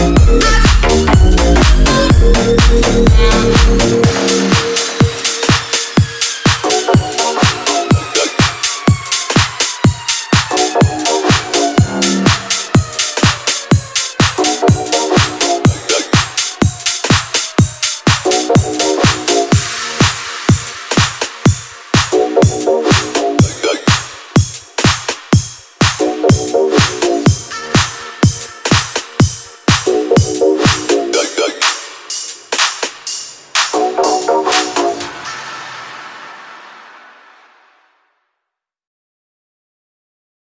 Thank